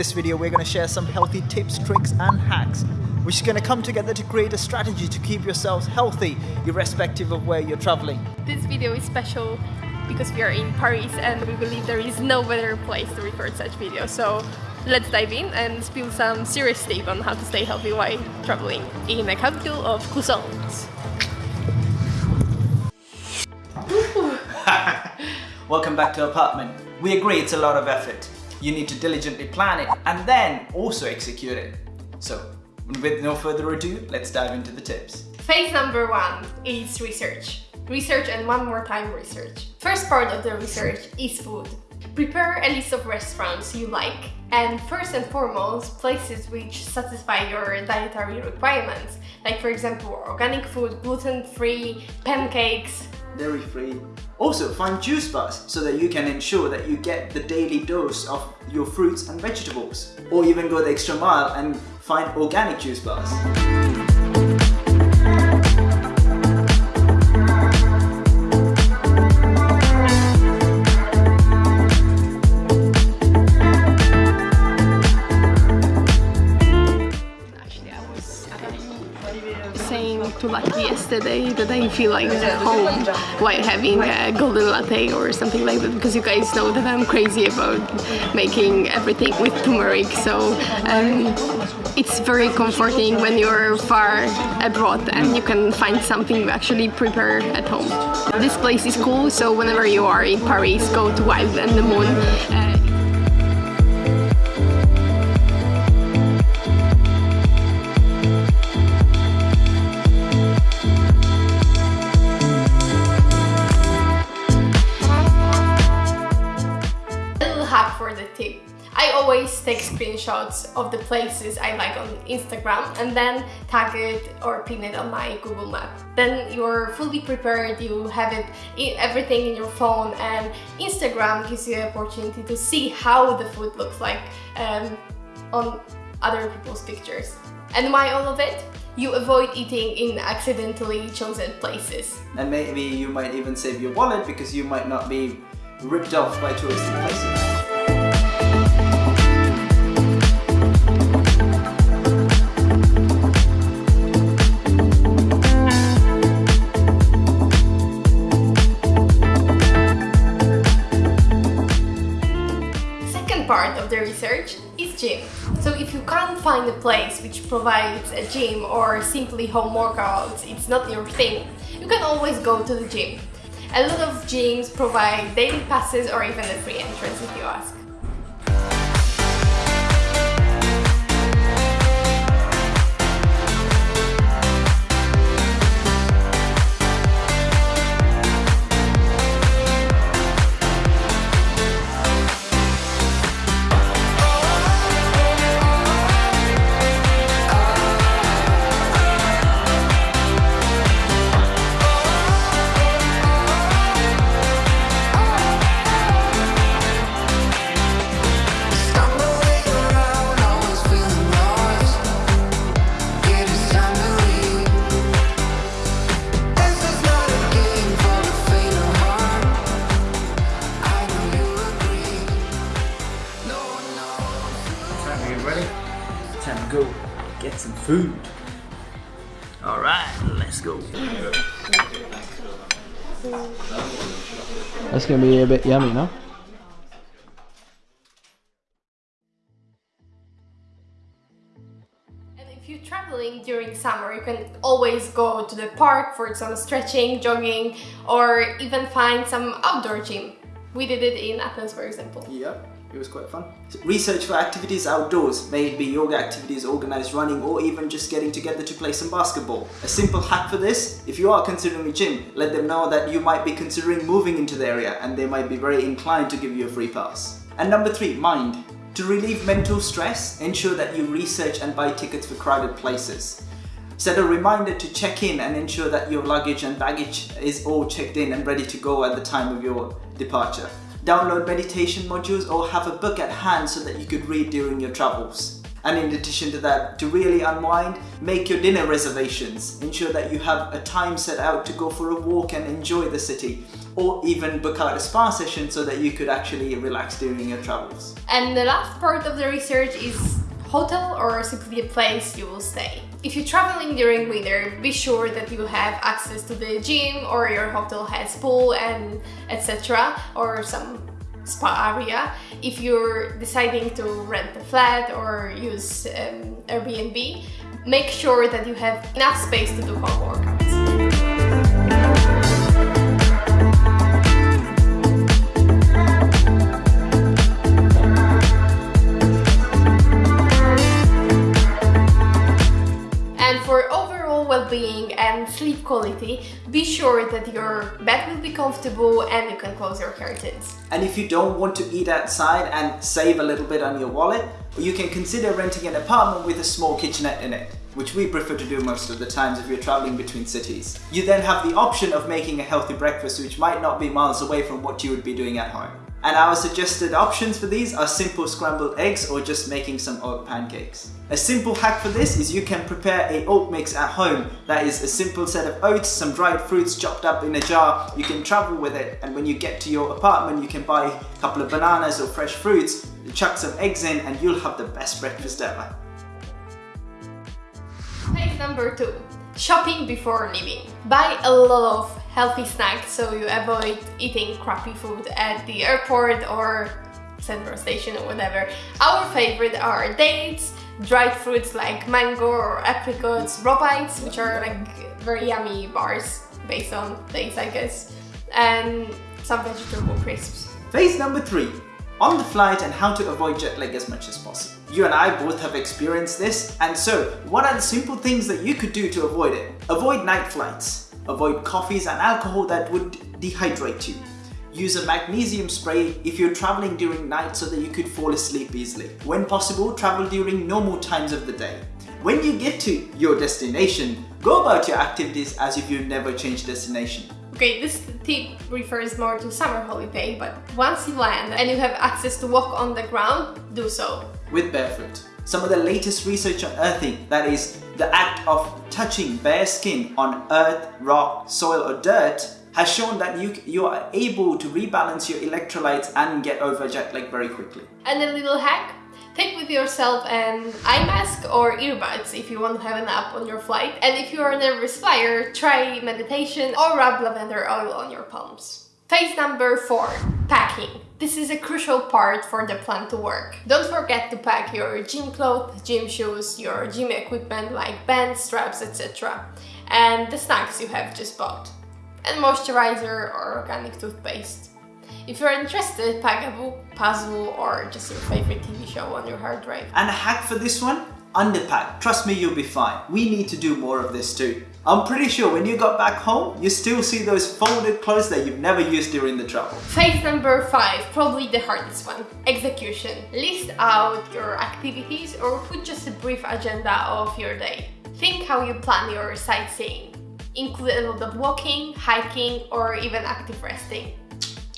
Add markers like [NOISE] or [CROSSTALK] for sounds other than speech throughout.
this video, we're going to share some healthy tips, tricks, and hacks, which is going to come together to create a strategy to keep yourselves healthy, irrespective of where you're traveling. This video is special because we are in Paris and we believe there is no better place to record such videos. So let's dive in and spill some serious tip on how to stay healthy while traveling in the capital of croissants. [LAUGHS] Welcome back to apartment. We agree it's a lot of effort. You need to diligently plan it and then also execute it. So, with no further ado, let's dive into the tips. Phase number one is research. Research and one more time research. First part of the research is food. Prepare a list of restaurants you like and first and foremost places which satisfy your dietary requirements like for example organic food, gluten-free, pancakes, dairy-free. Also find juice bars so that you can ensure that you get the daily dose of your fruits and vegetables. Or even go the extra mile and find organic juice bars. That I feel like at home while having a golden latte or something like that because you guys know that I'm crazy about making everything with turmeric so um, it's very comforting when you're far abroad and you can find something you actually prepare at home. This place is cool so whenever you are in Paris go to Wild and the Moon. Uh, screenshots of the places I like on Instagram and then tag it or pin it on my Google Map. Then you're fully prepared, you have it everything in your phone and Instagram gives you the opportunity to see how the food looks like um, on other people's pictures. And why all of it? You avoid eating in accidentally chosen places. And maybe you might even save your wallet because you might not be ripped off by touristy places. Research is gym. So if you can't find a place which provides a gym or simply home workouts, it's not your thing, you can always go to the gym. A lot of gyms provide daily passes or even a free entrance if you ask. Food. Alright, let's go. That's gonna be a bit yummy, no? And if you're traveling during summer, you can always go to the park for some stretching, jogging, or even find some outdoor gym. We did it in Athens, for example. Yep. It was quite fun. Research for activities outdoors, may it be yoga activities, organized running, or even just getting together to play some basketball. A simple hack for this, if you are considering a gym, let them know that you might be considering moving into the area and they might be very inclined to give you a free pass. And number three, mind. To relieve mental stress, ensure that you research and buy tickets for crowded places. Set a reminder to check in and ensure that your luggage and baggage is all checked in and ready to go at the time of your departure download meditation modules or have a book at hand so that you could read during your travels. And in addition to that, to really unwind, make your dinner reservations. Ensure that you have a time set out to go for a walk and enjoy the city. Or even book out a spa session so that you could actually relax during your travels. And the last part of the research is hotel or simply a place you will stay. If you're traveling during winter, be sure that you have access to the gym or your hotel has pool and etc. or some spa area. If you're deciding to rent a flat or use um, Airbnb, make sure that you have enough space to do home well-being and sleep quality, be sure that your bed will be comfortable and you can close your curtains. And if you don't want to eat outside and save a little bit on your wallet, you can consider renting an apartment with a small kitchenette in it, which we prefer to do most of the times if you're traveling between cities. You then have the option of making a healthy breakfast which might not be miles away from what you would be doing at home. And our suggested options for these are simple scrambled eggs or just making some oat pancakes. A simple hack for this is you can prepare a oat mix at home. That is a simple set of oats, some dried fruits chopped up in a jar. You can travel with it and when you get to your apartment you can buy a couple of bananas or fresh fruits, chuck some eggs in and you'll have the best breakfast ever. Phase number two, shopping before leaving. Buy a lot of healthy snacks so you avoid eating crappy food at the airport or central station or whatever. Our favorite are dates, dried fruits like mango or apricots, raw bites, which are like very yummy bars based on dates I guess, and some vegetable crisps. Phase number three, on the flight and how to avoid jet lag as much as possible. You and I both have experienced this, and so what are the simple things that you could do to avoid it? Avoid night flights. Avoid coffees and alcohol that would dehydrate you. Use a magnesium spray if you're traveling during night so that you could fall asleep easily. When possible, travel during normal times of the day. When you get to your destination, go about your activities as if you've never changed destination. Okay, this tip refers more to summer holiday, but once you land and you have access to walk on the ground, do so. With barefoot. Some of the latest research on earthing, that is, the act of touching bare skin on earth, rock, soil or dirt, has shown that you, you are able to rebalance your electrolytes and get over jet lag very quickly. And a little hack, take with yourself an eye mask or earbuds if you want to have a nap on your flight. And if you are a nervous flyer, try meditation or rub lavender oil on your palms. Phase number four, packing. This is a crucial part for the plan to work. Don't forget to pack your gym clothes, gym shoes, your gym equipment like bands, straps, etc. And the snacks you have just bought. And moisturizer or organic toothpaste. If you're interested, pack a book, puzzle, or just your favorite TV show on your hard drive. And a hack for this one? Underpack. Trust me, you'll be fine. We need to do more of this too. I'm pretty sure when you got back home, you still see those folded clothes that you've never used during the travel. Phase number five, probably the hardest one, execution. List out your activities or put just a brief agenda of your day. Think how you plan your sightseeing. Include a lot of walking, hiking, or even active resting.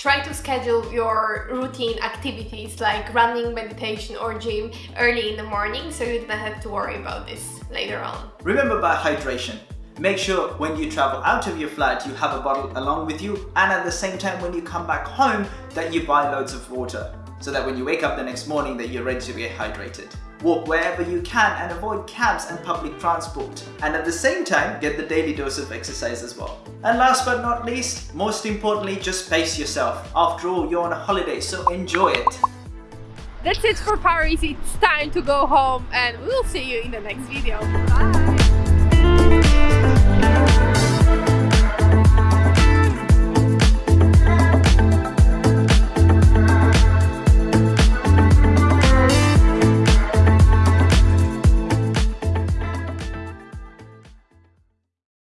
Try to schedule your routine activities like running, meditation or gym early in the morning so you don't have to worry about this later on. Remember about hydration. Make sure when you travel out of your flat you have a bottle along with you and at the same time when you come back home that you buy loads of water so that when you wake up the next morning that you're ready to get hydrated. Walk wherever you can and avoid cabs and public transport. And at the same time, get the daily dose of exercise as well. And last but not least, most importantly, just pace yourself. After all, you're on a holiday, so enjoy it. That's it for Paris, it's time to go home and we'll see you in the next video. Bye!